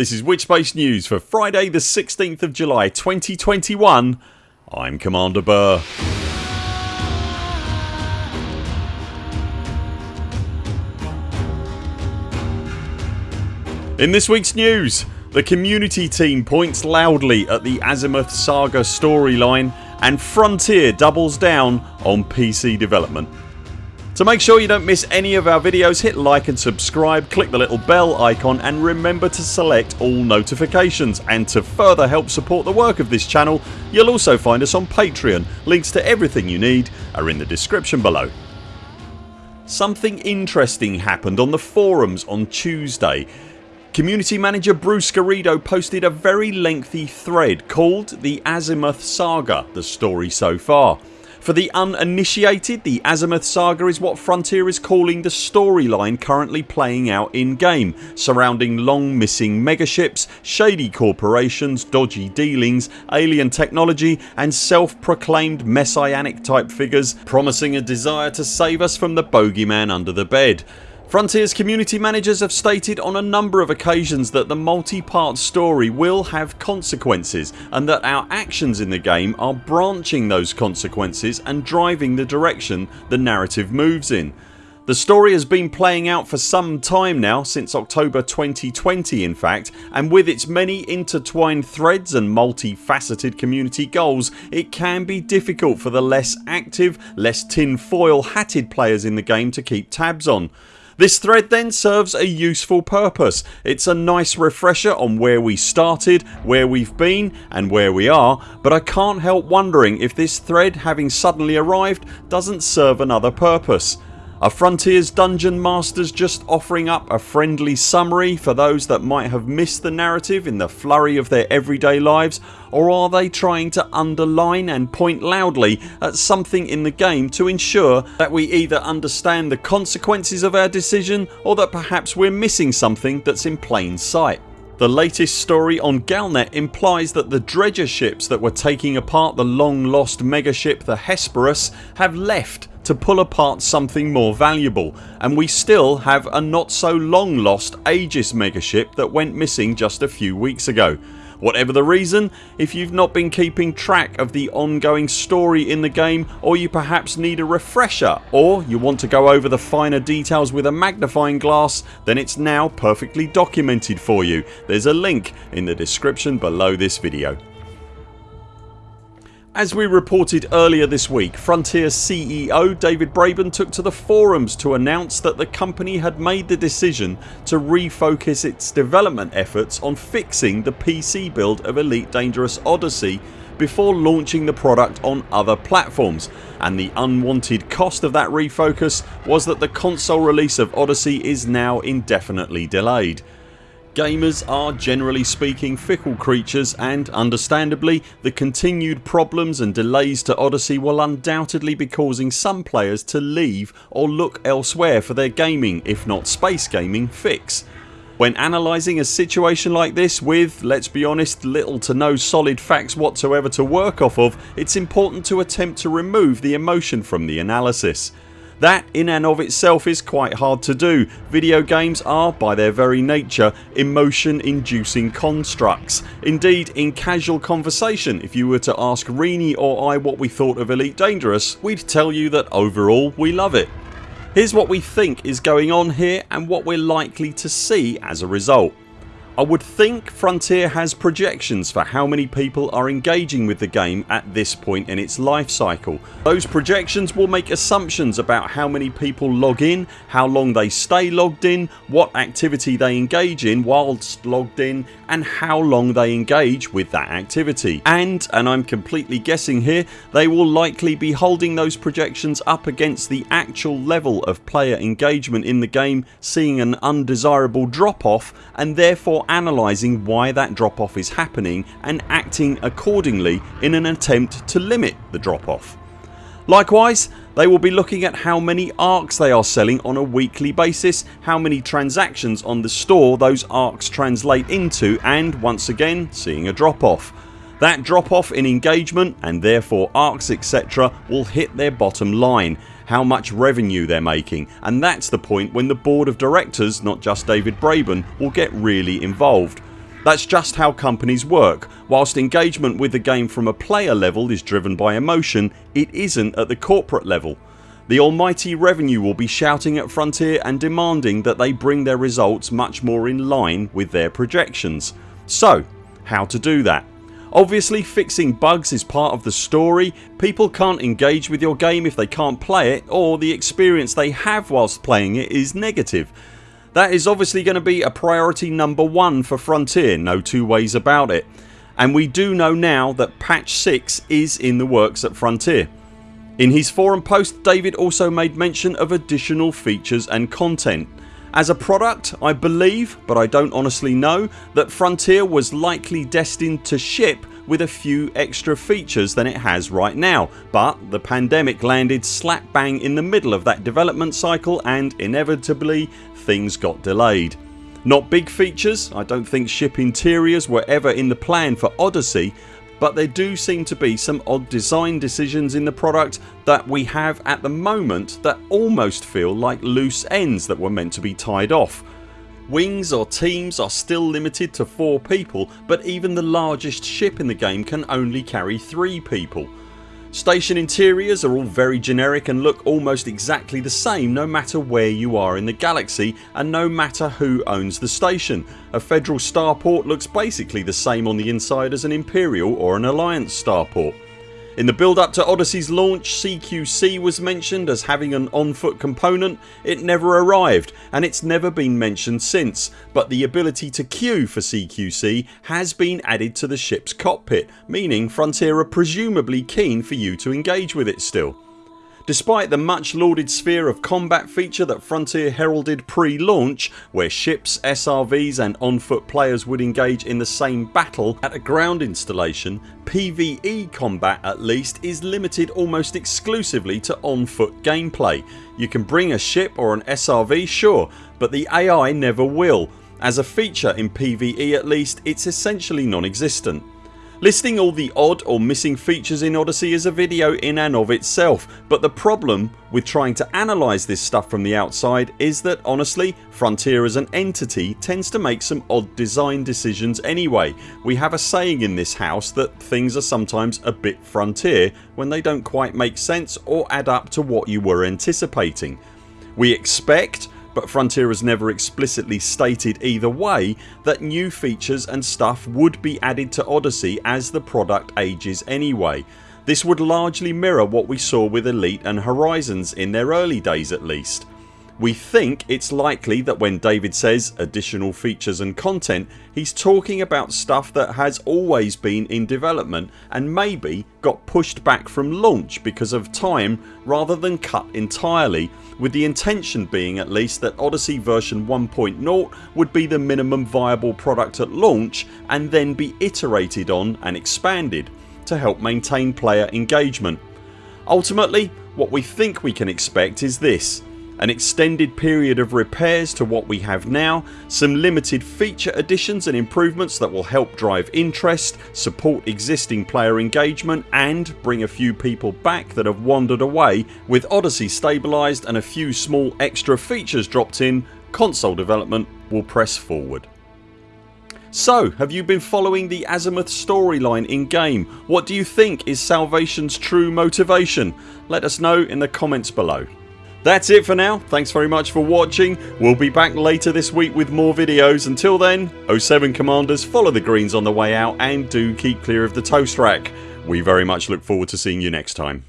This is Witchbase News for Friday the 16th of July 2021 I'm Commander Burr. In this weeks news the community team points loudly at the Azimuth Saga storyline and Frontier doubles down on PC development. To make sure you don't miss any of our videos hit like and subscribe, click the little bell icon and remember to select all notifications and to further help support the work of this channel you'll also find us on Patreon. Links to everything you need are in the description below. Something interesting happened on the forums on Tuesday. Community manager Bruce Garrido posted a very lengthy thread called The Azimuth Saga The story so far. For the uninitiated the Azimuth Saga is what Frontier is calling the storyline currently playing out in game surrounding long missing megaships, shady corporations, dodgy dealings, alien technology and self proclaimed messianic type figures promising a desire to save us from the bogeyman under the bed. Frontiers community managers have stated on a number of occasions that the multi-part story will have consequences and that our actions in the game are branching those consequences and driving the direction the narrative moves in. The story has been playing out for some time now since October 2020 in fact and with its many intertwined threads and multifaceted community goals it can be difficult for the less active, less tinfoil hatted players in the game to keep tabs on. This thread then serves a useful purpose. It's a nice refresher on where we started, where we've been and where we are but I can't help wondering if this thread having suddenly arrived doesn't serve another purpose. Are Frontiers Dungeon Masters just offering up a friendly summary for those that might have missed the narrative in the flurry of their everyday lives or are they trying to underline and point loudly at something in the game to ensure that we either understand the consequences of our decision or that perhaps we're missing something that's in plain sight. The latest story on Galnet implies that the dredger ships that were taking apart the long lost megaship the Hesperus have left to pull apart something more valuable and we still have a not so long lost Aegis megaship that went missing just a few weeks ago. Whatever the reason, if you've not been keeping track of the ongoing story in the game or you perhaps need a refresher or you want to go over the finer details with a magnifying glass then it's now perfectly documented for you. There's a link in the description below this video. As we reported earlier this week Frontier CEO David Braben took to the forums to announce that the company had made the decision to refocus its development efforts on fixing the PC build of Elite Dangerous Odyssey before launching the product on other platforms and the unwanted cost of that refocus was that the console release of Odyssey is now indefinitely delayed. Gamers are generally speaking fickle creatures and understandably the continued problems and delays to Odyssey will undoubtedly be causing some players to leave or look elsewhere for their gaming if not space gaming fix. When analysing a situation like this with, let's be honest, little to no solid facts whatsoever to work off of it's important to attempt to remove the emotion from the analysis. That in and of itself is quite hard to do. Video games are by their very nature emotion inducing constructs. Indeed in casual conversation if you were to ask Rini or I what we thought of Elite Dangerous we'd tell you that overall we love it. Here's what we think is going on here and what we're likely to see as a result. I would think Frontier has projections for how many people are engaging with the game at this point in its life cycle. Those projections will make assumptions about how many people log in, how long they stay logged in, what activity they engage in whilst logged in and how long they engage with that activity and, and I'm completely guessing here, they will likely be holding those projections up against the actual level of player engagement in the game seeing an undesirable drop off and therefore analysing why that drop off is happening and acting accordingly in an attempt to limit the drop off. Likewise they will be looking at how many ARX they are selling on a weekly basis, how many transactions on the store those ARX translate into and once again seeing a drop off. That drop off in engagement and therefore ARX etc will hit their bottom line how much revenue they're making and that's the point when the board of directors, not just David Braben, will get really involved. That's just how companies work. Whilst engagement with the game from a player level is driven by emotion it isn't at the corporate level. The almighty revenue will be shouting at Frontier and demanding that they bring their results much more in line with their projections. So how to do that? Obviously fixing bugs is part of the story. People can't engage with your game if they can't play it or the experience they have whilst playing it is negative. That is obviously going to be a priority number one for Frontier, no two ways about it. And we do know now that patch 6 is in the works at Frontier. In his forum post David also made mention of additional features and content. As a product I believe, but I don't honestly know, that Frontier was likely destined to ship with a few extra features than it has right now but the pandemic landed slap bang in the middle of that development cycle and inevitably things got delayed. Not big features, I don't think ship interiors were ever in the plan for Odyssey but there do seem to be some odd design decisions in the product that we have at the moment that almost feel like loose ends that were meant to be tied off. Wings or teams are still limited to 4 people but even the largest ship in the game can only carry 3 people. Station interiors are all very generic and look almost exactly the same no matter where you are in the galaxy and no matter who owns the station. A federal starport looks basically the same on the inside as an Imperial or an Alliance starport. In the build up to Odyssey's launch CQC was mentioned as having an on foot component. It never arrived and it's never been mentioned since but the ability to queue for CQC has been added to the ships cockpit meaning Frontier are presumably keen for you to engage with it still. Despite the much lauded sphere of combat feature that Frontier heralded pre-launch where ships, SRVs and on foot players would engage in the same battle at a ground installation PvE combat at least is limited almost exclusively to on foot gameplay. You can bring a ship or an SRV sure but the AI never will. As a feature in PvE at least it's essentially non-existent. Listing all the odd or missing features in Odyssey is a video in and of itself but the problem with trying to analyse this stuff from the outside is that honestly Frontier as an entity tends to make some odd design decisions anyway. We have a saying in this house that things are sometimes a bit Frontier when they don't quite make sense or add up to what you were anticipating. We expect but Frontier has never explicitly stated either way that new features and stuff would be added to Odyssey as the product ages anyway. This would largely mirror what we saw with Elite and Horizons in their early days at least. We think it's likely that when David says additional features and content he's talking about stuff that has always been in development and maybe got pushed back from launch because of time rather than cut entirely with the intention being at least that Odyssey version 1.0 would be the minimum viable product at launch and then be iterated on and expanded to help maintain player engagement. Ultimately what we think we can expect is this an extended period of repairs to what we have now, some limited feature additions and improvements that will help drive interest, support existing player engagement and bring a few people back that have wandered away. With Odyssey stabilised and a few small extra features dropped in console development will press forward. So have you been following the Azimuth storyline in game? What do you think is Salvation's true motivation? Let us know in the comments below. That's it for now. Thanks very much for watching. We'll be back later this week with more videos. Until then 07 CMDRs follow the greens on the way out and do keep clear of the toast rack. We very much look forward to seeing you next time.